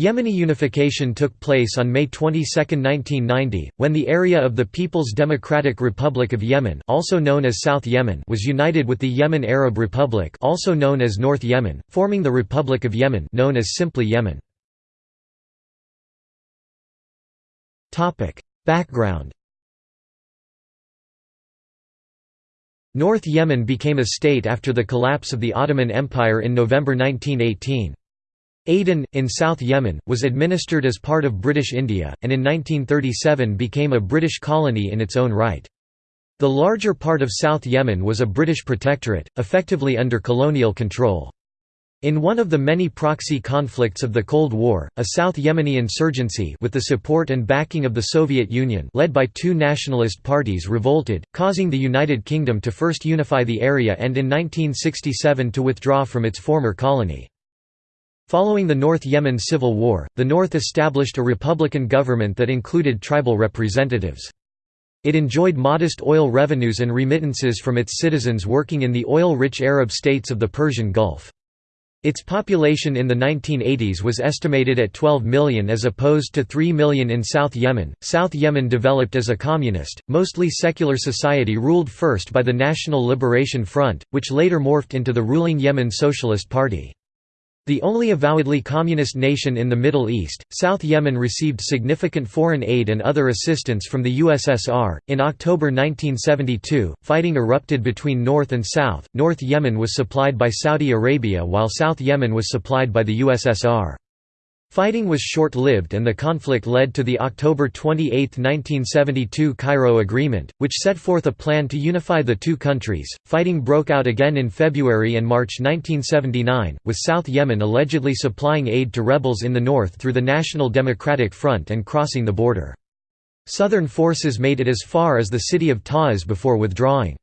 Yemeni unification took place on May 22, 1990, when the area of the People's Democratic Republic of Yemen also known as South Yemen was united with the Yemen Arab Republic also known as North Yemen, forming the Republic of Yemen known as simply Yemen. Topic: Background North Yemen became a state after the collapse of the Ottoman Empire in November 1918. Aden, in South Yemen, was administered as part of British India, and in 1937 became a British colony in its own right. The larger part of South Yemen was a British protectorate, effectively under colonial control. In one of the many proxy conflicts of the Cold War, a South Yemeni insurgency with the support and backing of the Soviet Union led by two nationalist parties revolted, causing the United Kingdom to first unify the area and in 1967 to withdraw from its former colony. Following the North Yemen civil war, the North established a republican government that included tribal representatives. It enjoyed modest oil revenues and remittances from its citizens working in the oil-rich Arab states of the Persian Gulf. Its population in the 1980s was estimated at 12 million as opposed to 3 million in South Yemen. South Yemen developed as a communist, mostly secular society ruled first by the National Liberation Front, which later morphed into the ruling Yemen Socialist Party. The only avowedly communist nation in the Middle East, South Yemen received significant foreign aid and other assistance from the USSR. In October 1972, fighting erupted between North and South. North Yemen was supplied by Saudi Arabia while South Yemen was supplied by the USSR. Fighting was short-lived and the conflict led to the October 28, 1972 Cairo Agreement, which set forth a plan to unify the two countries. Fighting broke out again in February and March 1979, with South Yemen allegedly supplying aid to rebels in the north through the National Democratic Front and crossing the border. Southern forces made it as far as the city of Taiz before withdrawing.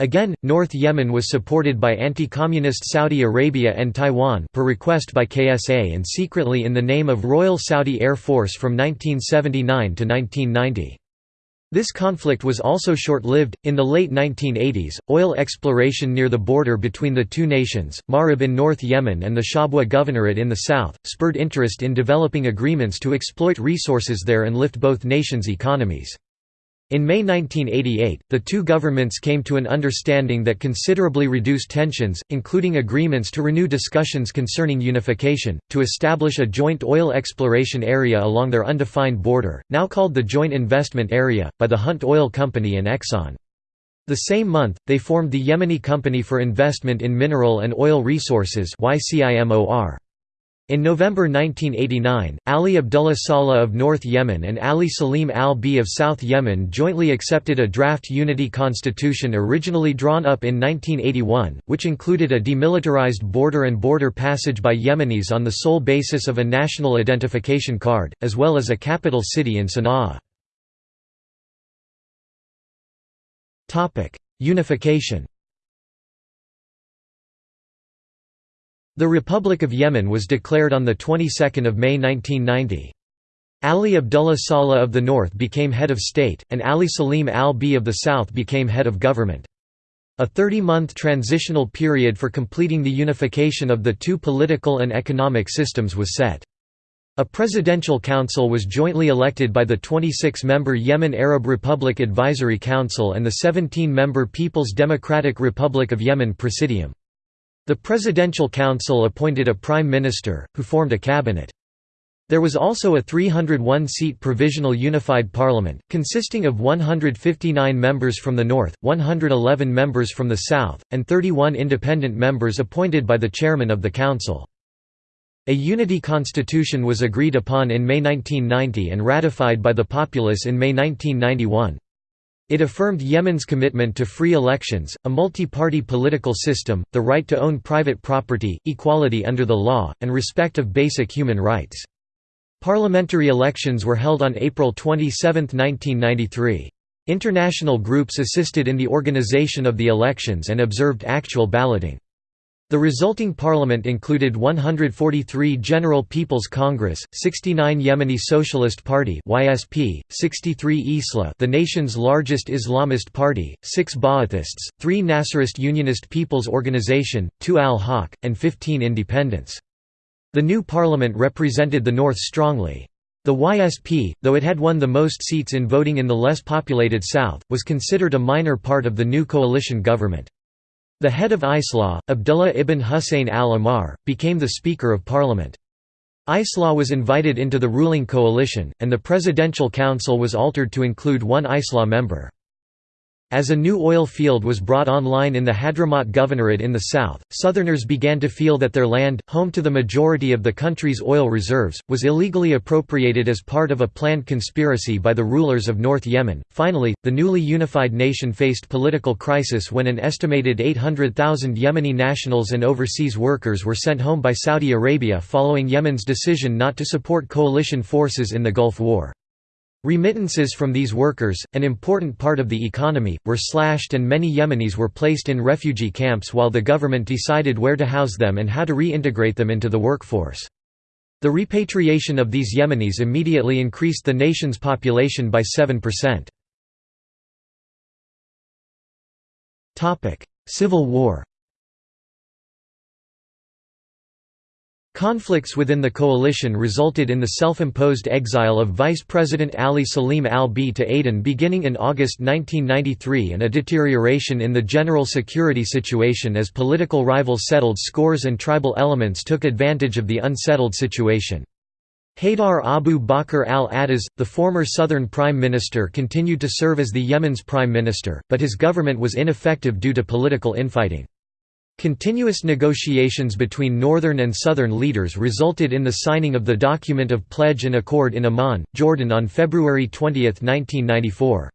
Again, North Yemen was supported by anti-communist Saudi Arabia and Taiwan per request by KSA and secretly in the name of Royal Saudi Air Force from 1979 to 1990. This conflict was also short-lived. In the late 1980s, oil exploration near the border between the two nations, Marib in North Yemen and the Shabwa Governorate in the south, spurred interest in developing agreements to exploit resources there and lift both nations' economies. In May 1988, the two governments came to an understanding that considerably reduced tensions, including agreements to renew discussions concerning unification, to establish a joint oil exploration area along their undefined border, now called the Joint Investment Area, by the Hunt Oil Company and Exxon. The same month, they formed the Yemeni Company for Investment in Mineral and Oil Resources YCIMOR. In November 1989, Ali Abdullah Saleh of North Yemen and Ali Salim al-B of South Yemen jointly accepted a draft unity constitution originally drawn up in 1981, which included a demilitarized border and border passage by Yemenis on the sole basis of a national identification card, as well as a capital city in Sana'a. Unification The Republic of Yemen was declared on the 22nd of May 1990. Ali Abdullah Saleh of the north became head of state, and Ali Salim al-B of the south became head of government. A 30-month transitional period for completing the unification of the two political and economic systems was set. A presidential council was jointly elected by the 26-member Yemen Arab Republic Advisory Council and the 17-member People's Democratic Republic of Yemen Presidium. The Presidential Council appointed a prime minister, who formed a cabinet. There was also a 301-seat provisional unified parliament, consisting of 159 members from the north, 111 members from the south, and 31 independent members appointed by the chairman of the council. A unity constitution was agreed upon in May 1990 and ratified by the populace in May 1991. It affirmed Yemen's commitment to free elections, a multi-party political system, the right to own private property, equality under the law, and respect of basic human rights. Parliamentary elections were held on April 27, 1993. International groups assisted in the organization of the elections and observed actual balloting. The resulting parliament included 143 General People's Congress, 69 Yemeni Socialist Party (YSP), 63 Islah, the nation's largest Islamist party, 6 Ba'athists, 3 Nasserist Unionist People's Organization, 2 Al-Haq, and 15 independents. The new parliament represented the North strongly. The YSP, though it had won the most seats in voting in the less populated South, was considered a minor part of the new coalition government. The head of Islah, Abdullah ibn Hussein al-Ahmar, became the Speaker of Parliament. Islah was invited into the ruling coalition, and the Presidential Council was altered to include one Islah member. As a new oil field was brought online in the Hadramaut Governorate in the south, Southerners began to feel that their land, home to the majority of the country's oil reserves, was illegally appropriated as part of a planned conspiracy by the rulers of North Yemen. Finally, the newly unified nation faced political crisis when an estimated 800,000 Yemeni nationals and overseas workers were sent home by Saudi Arabia following Yemen's decision not to support coalition forces in the Gulf War. Remittances from these workers, an important part of the economy, were slashed and many Yemenis were placed in refugee camps while the government decided where to house them and how to reintegrate them into the workforce. The repatriation of these Yemenis immediately increased the nation's population by 7%. Civil War Conflicts within the coalition resulted in the self-imposed exile of Vice President Ali Salim al-B to Aden beginning in August 1993 and a deterioration in the general security situation as political rivals settled scores and tribal elements took advantage of the unsettled situation. Haydar Abu Bakr al-Attas, the former Southern Prime Minister continued to serve as the Yemen's Prime Minister, but his government was ineffective due to political infighting. Continuous negotiations between northern and southern leaders resulted in the signing of the document of pledge and accord in Amman, Jordan on February 20, 1994.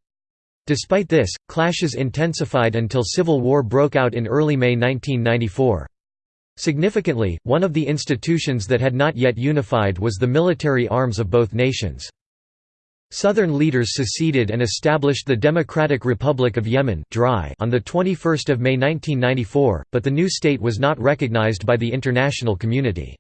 Despite this, clashes intensified until civil war broke out in early May 1994. Significantly, one of the institutions that had not yet unified was the military arms of both nations. Southern leaders seceded and established the Democratic Republic of Yemen on 21 May 1994, but the new state was not recognized by the international community.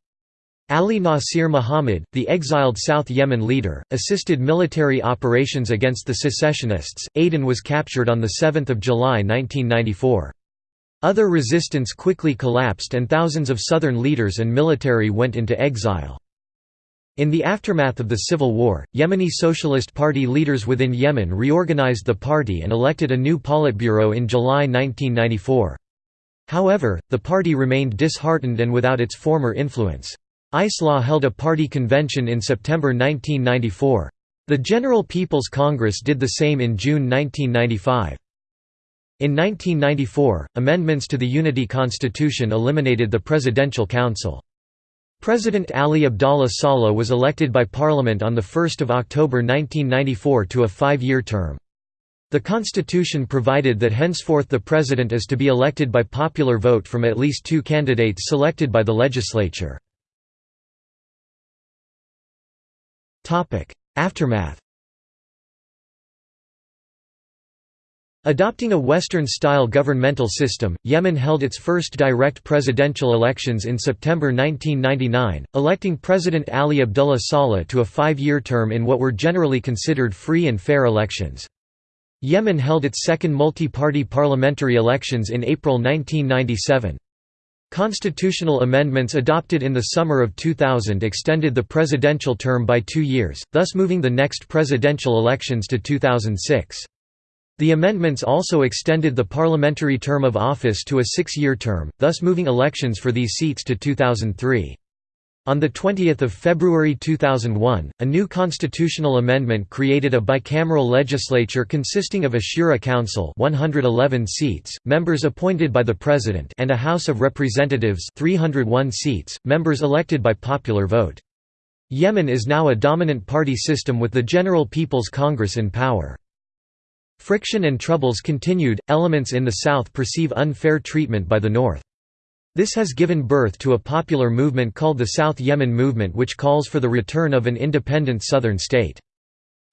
Ali Nasir Muhammad, the exiled South Yemen leader, assisted military operations against the secessionists. Aden was captured on 7 July 1994. Other resistance quickly collapsed and thousands of Southern leaders and military went into exile. In the aftermath of the civil war, Yemeni Socialist Party leaders within Yemen reorganized the party and elected a new Politburo in July 1994. However, the party remained disheartened and without its former influence. Islah held a party convention in September 1994. The General People's Congress did the same in June 1995. In 1994, amendments to the Unity Constitution eliminated the Presidential Council. President Ali Abdallah Saleh was elected by Parliament on 1 October 1994 to a five-year term. The constitution provided that henceforth the president is to be elected by popular vote from at least two candidates selected by the legislature. Aftermath Adopting a Western-style governmental system, Yemen held its first direct presidential elections in September 1999, electing President Ali Abdullah Saleh to a five-year term in what were generally considered free and fair elections. Yemen held its second multi-party parliamentary elections in April 1997. Constitutional amendments adopted in the summer of 2000 extended the presidential term by two years, thus moving the next presidential elections to 2006. The amendments also extended the parliamentary term of office to a six-year term, thus moving elections for these seats to 2003. On 20 February 2001, a new constitutional amendment created a bicameral legislature consisting of a Shura Council 111 seats, members appointed by the President and a House of Representatives 301 seats, members elected by popular vote. Yemen is now a dominant party system with the General People's Congress in power. Friction and troubles continued, elements in the South perceive unfair treatment by the North. This has given birth to a popular movement called the South Yemen Movement which calls for the return of an independent southern state.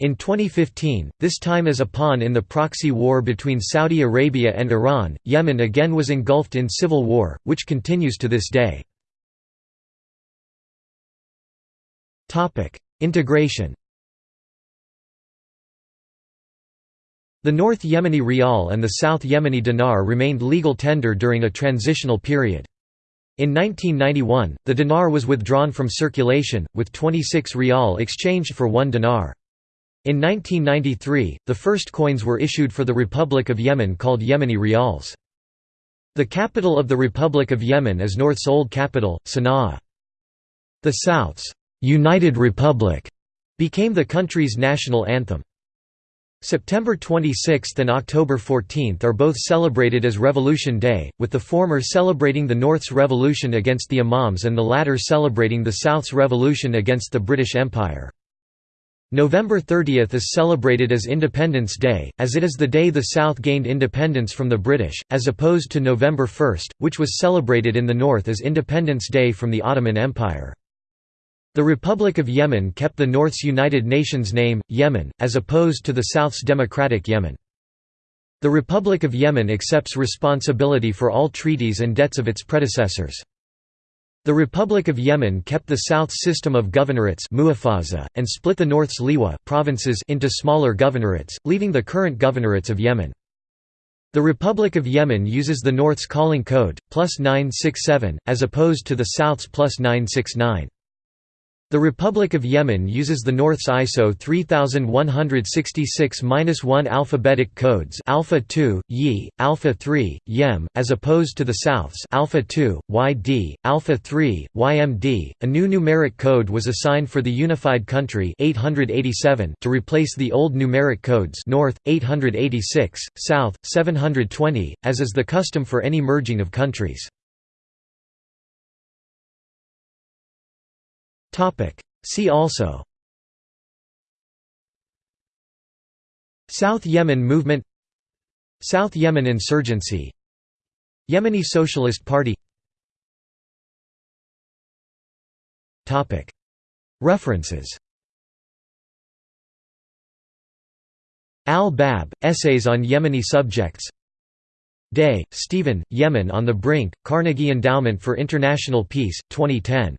In 2015, this time as a pawn in the proxy war between Saudi Arabia and Iran, Yemen again was engulfed in civil war, which continues to this day. Integration The North Yemeni rial and the South Yemeni dinar remained legal tender during a transitional period. In 1991, the dinar was withdrawn from circulation, with 26 rial exchanged for 1 dinar. In 1993, the first coins were issued for the Republic of Yemen called Yemeni rials. The capital of the Republic of Yemen is North's old capital, Sana'a. The South's «United Republic» became the country's national anthem. September 26 and October 14 are both celebrated as Revolution Day, with the former celebrating the North's revolution against the Imams and the latter celebrating the South's revolution against the British Empire. November 30 is celebrated as Independence Day, as it is the day the South gained independence from the British, as opposed to November 1, which was celebrated in the North as Independence Day from the Ottoman Empire. The Republic of Yemen kept the North's United Nations name, Yemen, as opposed to the South's Democratic Yemen. The Republic of Yemen accepts responsibility for all treaties and debts of its predecessors. The Republic of Yemen kept the South's system of governorates and split the North's liwa provinces into smaller governorates, leaving the current governorates of Yemen. The Republic of Yemen uses the North's calling code, plus 967, as opposed to the South's plus 969. The Republic of Yemen uses the North's ISO 3166-1 alphabetic codes Alpha 2, Yi, Alpha 3, Yem, as opposed to the South's Alpha 2, YD, Alpha 3, YMD. A new numeric code was assigned for the unified country 887 to replace the old numeric codes North 886, South 720, as is the custom for any merging of countries. See also. South Yemen movement. South Yemen insurgency. Yemeni Socialist Party. References. Al-Bab, Essays on Yemeni Subjects. Day, Stephen, Yemen on the Brink, Carnegie Endowment for International Peace, 2010